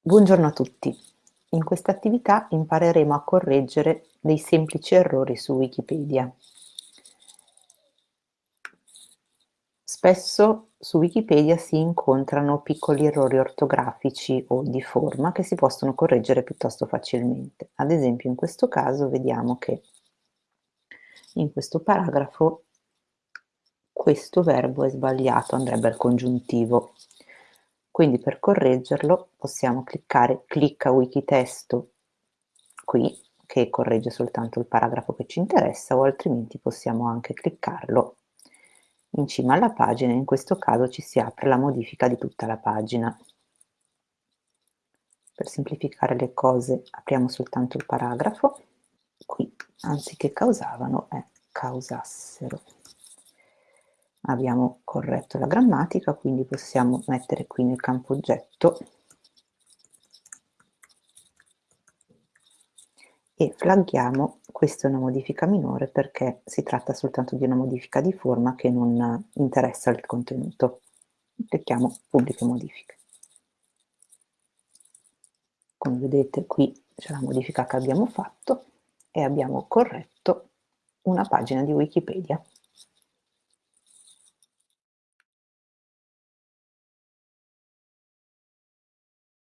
Buongiorno a tutti. In questa attività impareremo a correggere dei semplici errori su Wikipedia. Spesso su Wikipedia si incontrano piccoli errori ortografici o di forma che si possono correggere piuttosto facilmente. Ad esempio in questo caso vediamo che in questo paragrafo questo verbo è sbagliato, andrebbe al congiuntivo quindi per correggerlo possiamo cliccare clicca Wikitesto qui, che corregge soltanto il paragrafo che ci interessa, o altrimenti possiamo anche cliccarlo in cima alla pagina, in questo caso ci si apre la modifica di tutta la pagina. Per semplificare le cose apriamo soltanto il paragrafo, qui anziché causavano è causassero abbiamo corretto la grammatica, quindi possiamo mettere qui nel campo oggetto e flaggiamo, questa è una modifica minore perché si tratta soltanto di una modifica di forma che non interessa il contenuto. Clicchiamo pubbliche modifiche. Come vedete qui c'è la modifica che abbiamo fatto e abbiamo corretto una pagina di Wikipedia.